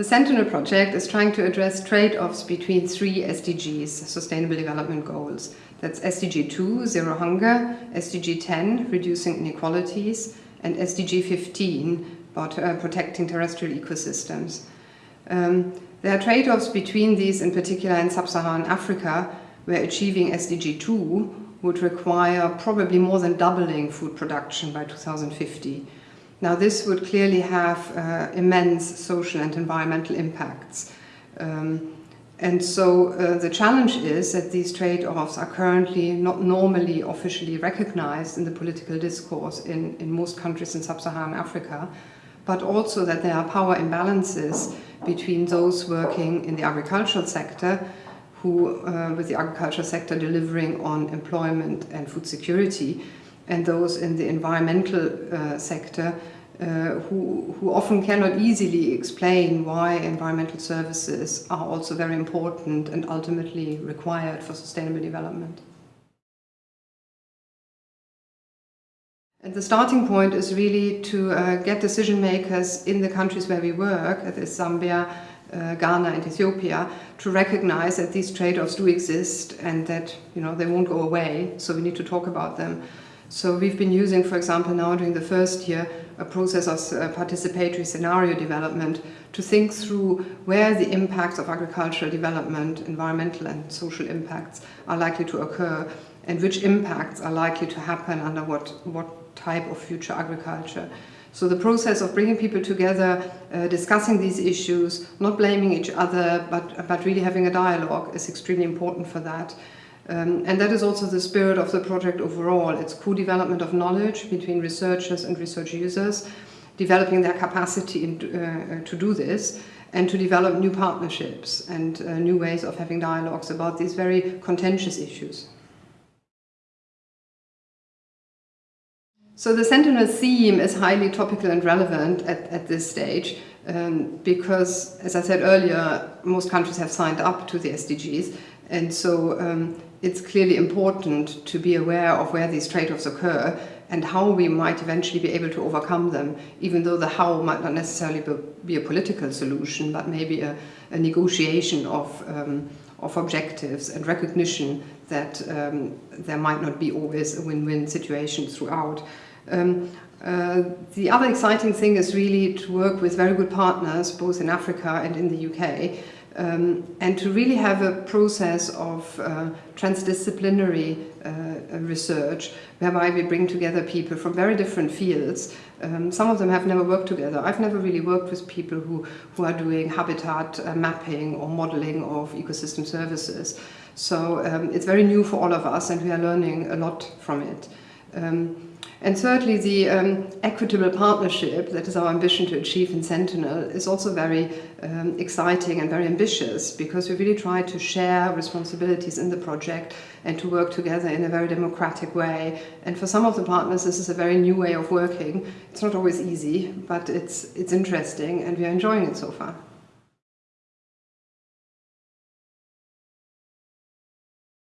The Sentinel project is trying to address trade-offs between three SDGs, Sustainable Development Goals. That's SDG 2, Zero Hunger, SDG 10, Reducing Inequalities, and SDG 15, about uh, protecting terrestrial ecosystems. Um, there are trade-offs between these, in particular in sub-Saharan Africa, where achieving SDG 2 would require probably more than doubling food production by 2050. Now this would clearly have uh, immense social and environmental impacts. Um, and so uh, the challenge is that these trade-offs are currently not normally officially recognized in the political discourse in, in most countries in sub-Saharan Africa, but also that there are power imbalances between those working in the agricultural sector who, uh, with the agricultural sector delivering on employment and food security, and those in the environmental uh, sector uh, who, who often cannot easily explain why environmental services are also very important and ultimately required for sustainable development. And the starting point is really to uh, get decision makers in the countries where we work, that is Zambia, uh, Ghana and Ethiopia, to recognize that these trade-offs do exist and that you know they won't go away, so we need to talk about them. So we've been using, for example, now during the first year, a process of uh, participatory scenario development to think through where the impacts of agricultural development, environmental and social impacts are likely to occur and which impacts are likely to happen under what, what type of future agriculture. So the process of bringing people together, uh, discussing these issues, not blaming each other, but, but really having a dialogue is extremely important for that. Um, and that is also the spirit of the project overall. It's co-development of knowledge between researchers and research users, developing their capacity in, uh, to do this, and to develop new partnerships and uh, new ways of having dialogues about these very contentious issues. So the Sentinel theme is highly topical and relevant at, at this stage um, because, as I said earlier, most countries have signed up to the SDGs and so um, it's clearly important to be aware of where these trade-offs occur and how we might eventually be able to overcome them, even though the how might not necessarily be a political solution, but maybe a, a negotiation of, um, of objectives and recognition that um, there might not be always a win-win situation throughout. Um, uh, the other exciting thing is really to work with very good partners, both in Africa and in the UK, um, and to really have a process of uh, transdisciplinary uh, research whereby we bring together people from very different fields. Um, some of them have never worked together. I've never really worked with people who, who are doing habitat uh, mapping or modeling of ecosystem services. So um, it's very new for all of us and we are learning a lot from it. Um, and thirdly, the um, equitable partnership, that is our ambition to achieve in Sentinel, is also very um, exciting and very ambitious because we really try to share responsibilities in the project and to work together in a very democratic way. And for some of the partners, this is a very new way of working. It's not always easy, but it's, it's interesting and we are enjoying it so far.